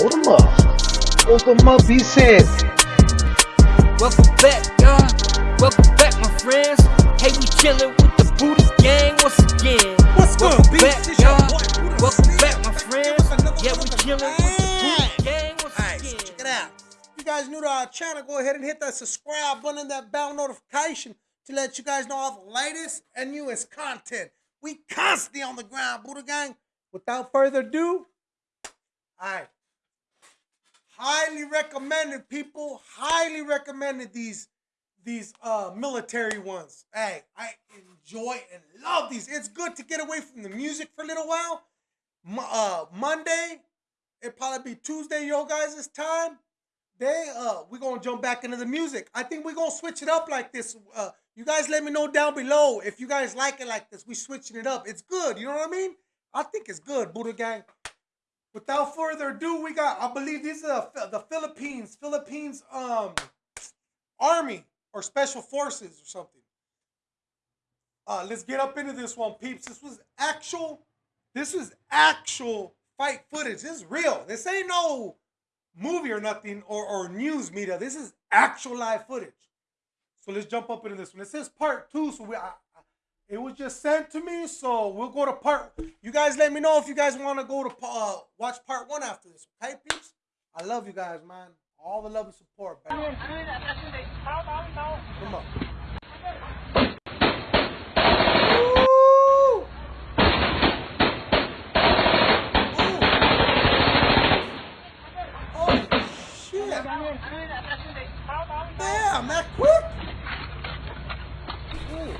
Hold 'em up. Hold 'em up, he said. Welcome back, y'all. Welcome back, my friends. Hey, we chillin' with the Buddha gang once again. What's good, Welcome beats? back, This y'all. boy, Buddha Welcome Slim. back, my friends. Yeah, we one of chillin' with the Buddha Hey. gang once Alright, so again. check it out. If you guys new to our channel, go ahead and hit that subscribe button and that bell notification to let you guys know all the latest and newest content. We constantly on the ground, Buddha Gang. Without further ado, alright. Highly recommended, people. Highly recommended these these uh military ones. Hey, I enjoy and love these. It's good to get away from the music for a little while. Uh Monday, it probably be Tuesday, yo guys' it's time. They uh we're gonna jump back into the music. I think we're gonna switch it up like this. Uh you guys let me know down below if you guys like it like this. We switching it up. It's good, you know what I mean? I think it's good, Buddha Gang. Without further ado, we got I believe these are the, the Philippines, Philippines um army or special forces or something. Uh let's get up into this one, peeps. This was actual this was actual fight footage. This is real. This ain't no movie or nothing or, or news media. This is actual live footage. So let's jump up into this one. It says part two, so we I, it was just sent to me, so we'll go to part. You guys let me know if you guys want to go to uh, watch part one after this. Okay, peeps? I love you guys, man. All the love and support, man. Come on. Damn, that quick! Ooh.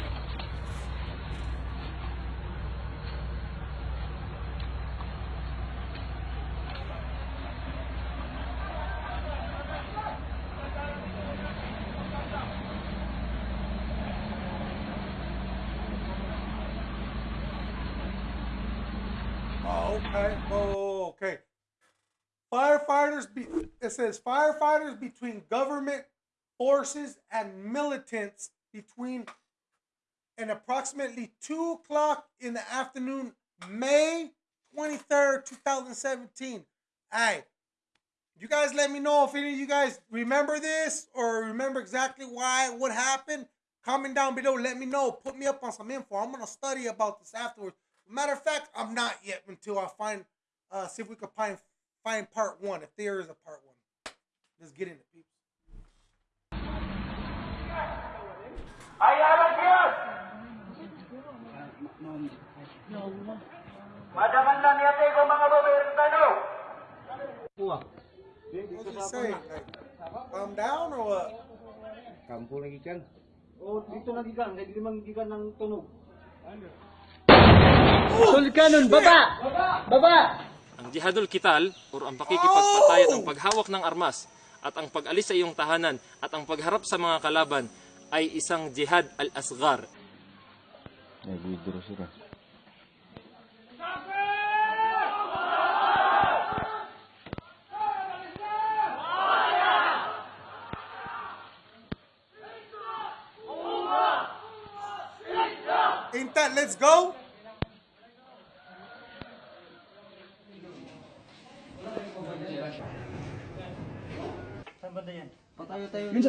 Oh, okay. Okay. Firefighters. Be, it says firefighters between government forces and militants between and approximately two o'clock in the afternoon, May twenty third, two thousand seventeen. Hey, you guys, let me know if any of you guys remember this or remember exactly why what happened. Comment down below. Let me know. Put me up on some info. I'm gonna study about this afterwards. Matter of fact, I'm not yet until I find uh see if we can find find part one, if there is a part one. Let's get into it, people. Madaman lang yate ko mga babae What's he saying? Like, calm down or what? Kampo lagi kan. O, dito na gigan, hindi man gigan ng tunog. Sulkanon, baba! Baba! Ang jihadul kital o ang pakikipagpatayan ang paghawak ng armas at ang pag-alis sa iyong tahanan at ang pagharap sa mga kalaban ay isang jihad al-asghar. Nag-withdraw sila. Yun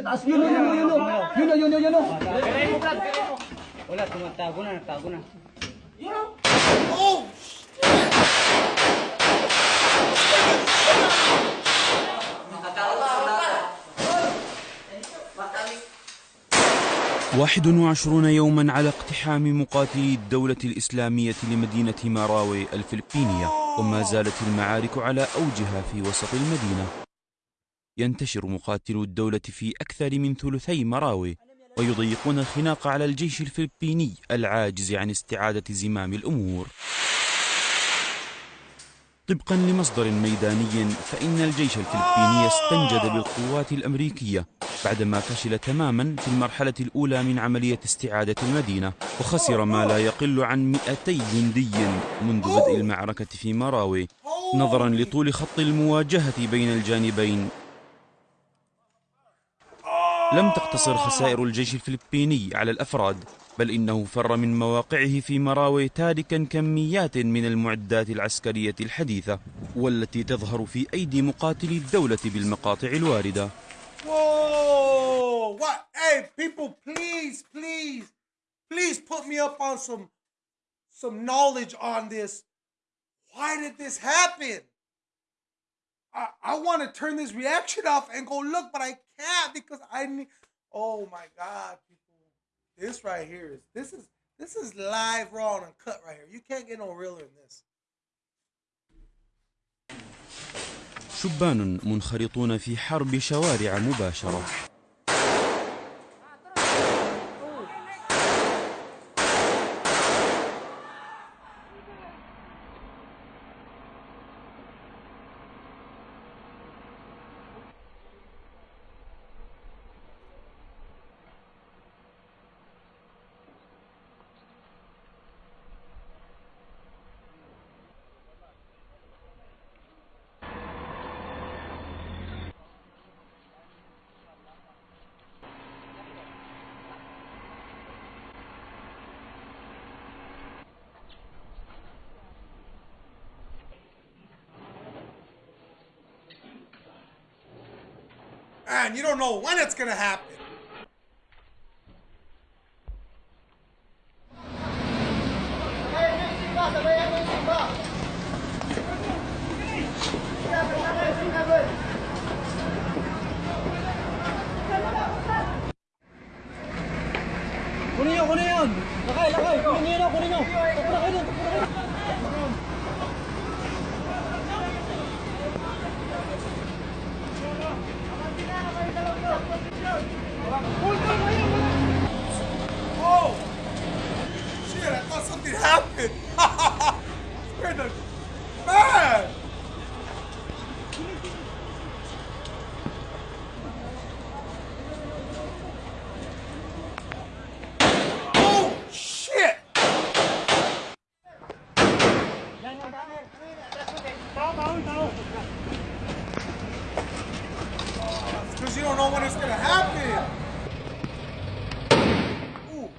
واحد وعشرون يوما على اقتحام مقاتلي الدولة الإسلامية لمدينة ماراوي الفلبينية وما زالت المعارك على أوجها في وسط المدينة. ينتشر مقاتلو الدولة في أكثر من ثلثي مراوي ويضيقون الخناق على الجيش الفلبيني العاجز عن استعادة زمام الأمور. طبقا لمصدر ميداني فإن الجيش الفلبيني استنجد بالقوات الأمريكية بعدما فشل تماما في المرحلة الأولى من عملية استعادة المدينة وخسر ما لا يقل عن 200 جندي منذ بدء المعركة في مراوي نظرا لطول خط المواجهة بين الجانبين. لم تقتصر خسائر الجيش الفلبيني على الأفراد بل إنه فر من مواقعه في مراوي تاركا كميات من المعدات العسكرية الحديثة والتي تظهر في أيدي مقاتلي الدولة بالمقاطع الواردة. Why did this happen? I, I want to turn this reaction off and go look, but I can't because I need. Oh my God, people! This right here is this is this is live, raw, and uncut right here. You can't get no realer than this. شبان منخرطون في حرب شوارع مباشرة Man, you don't know when it's gonna happen. Oh! Shit, I thought something happened. Scared the man. Oh shit! Because you don't know when it's gonna happen. Ooh.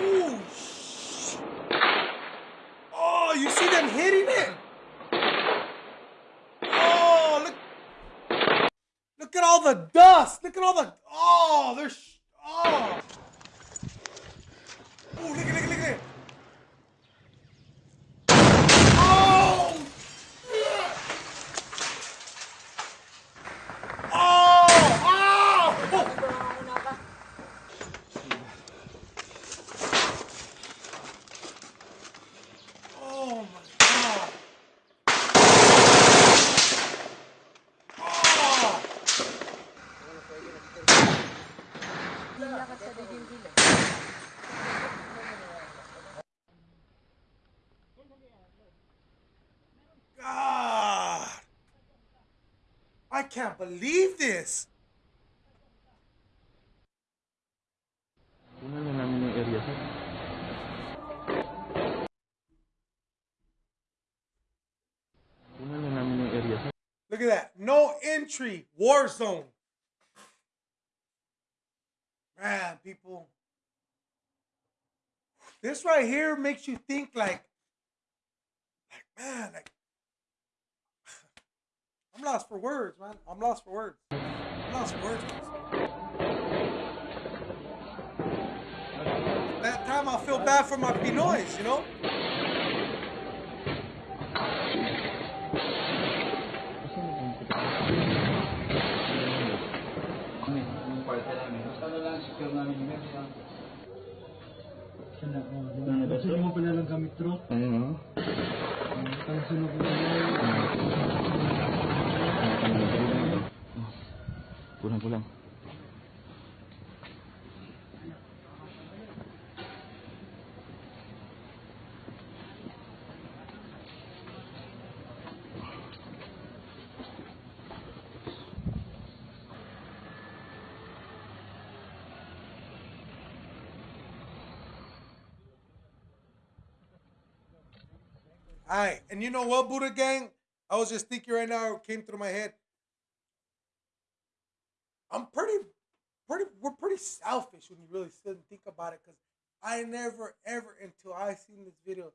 Ooh, sh- Oh, you see them hitting it? Oh, look. Look at all the dust. Look at all the. Oh, there's. Oh. Ooh, look at, look at, look at. Oh. shit. Oh. Oh. Oh my god. Oh. God. I can't believe this. Look at that. No entry. War zone. Man, people. This right here makes you think like, like, man, like, I'm lost for words, man. I'm lost for words. I'm lost for words. That time I feel bad for my Pinoys, you know? Gusto mo pala lang kami truck? Ayun, oh. Ang sunod ko pulang. All right, and you know what, Buddha Gang? I was just thinking right now, it came through my head. I'm pretty, pretty, we're pretty selfish when you really sit and think about it, because I never, ever, until I seen this video,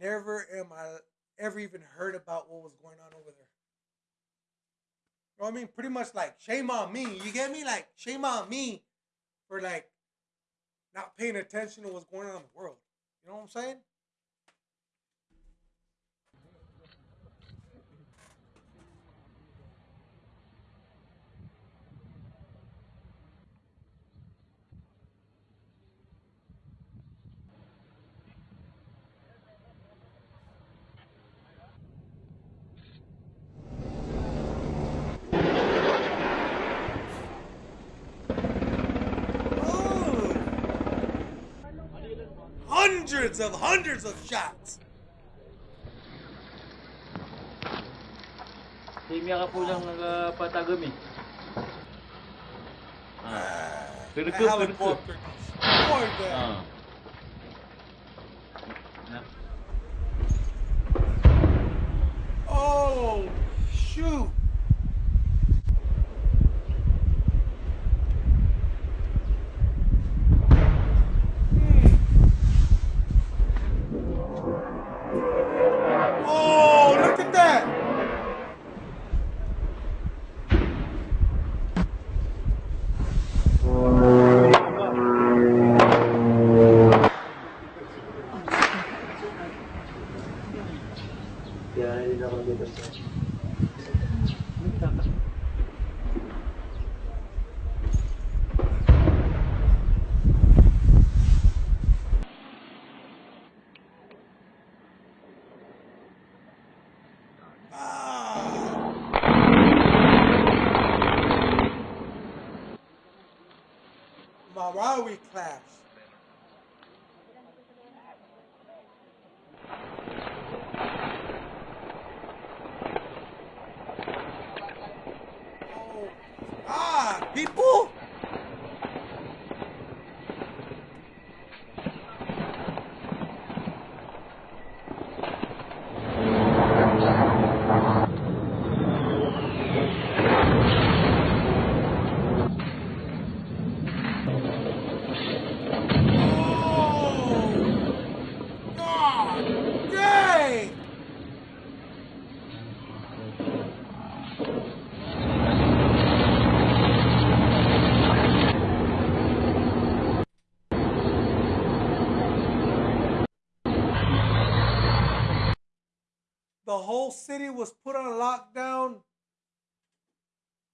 never am I ever even heard about what was going on over there. You know what I mean? Pretty much like shame on me. You get me? Like shame on me for like not paying attention to what's going on in the world. You know what I'm saying? Oh. Hundreds of hundreds of shots. Timya ka po lang nagpatagam eh. Ah. The Perke, perke. helicopter destroyed that. Ah. Oh shoot. Hmm. Oh, look at that! Ah. Marawi class. Oh, ah, people! Oh, God dang! The whole city was put on lockdown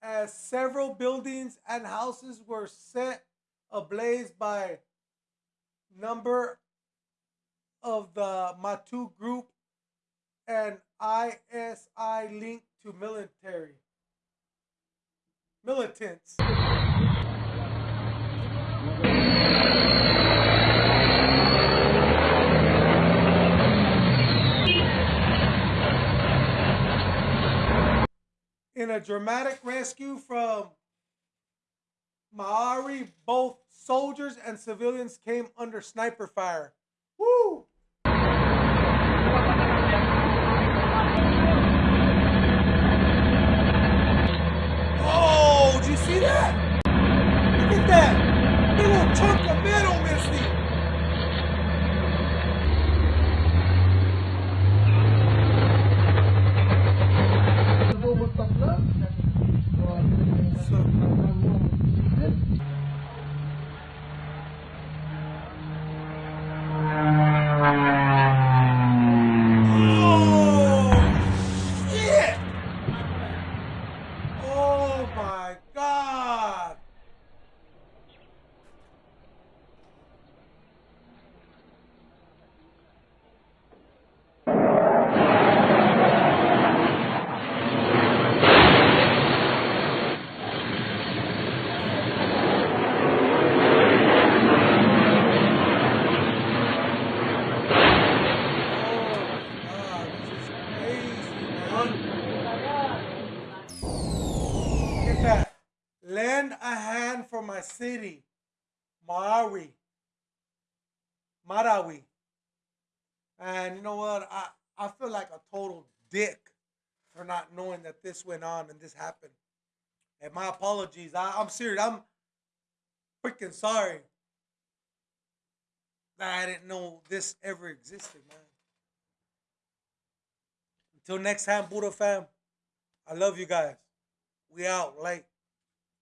as several buildings and houses were set ablaze by number of the Maute group and ISI linked to military militants. A dramatic rescue from Marawi. both soldiers and civilians came under sniper fire. Woo! Oh, did you see that? Look at that. Old chunk of metal missing. Oh, shit! Oh my god! Oh god, this is crazy, man. Look at that. Lend hand for my city. Marawi. Marawi. And you know what? I, I feel like a total dick for not knowing that this went on and this happened. And my apologies. I, I'm serious. I'm freaking sorry that I didn't know this ever existed, man. Until next time, Buddha fam. I love you guys. We out late.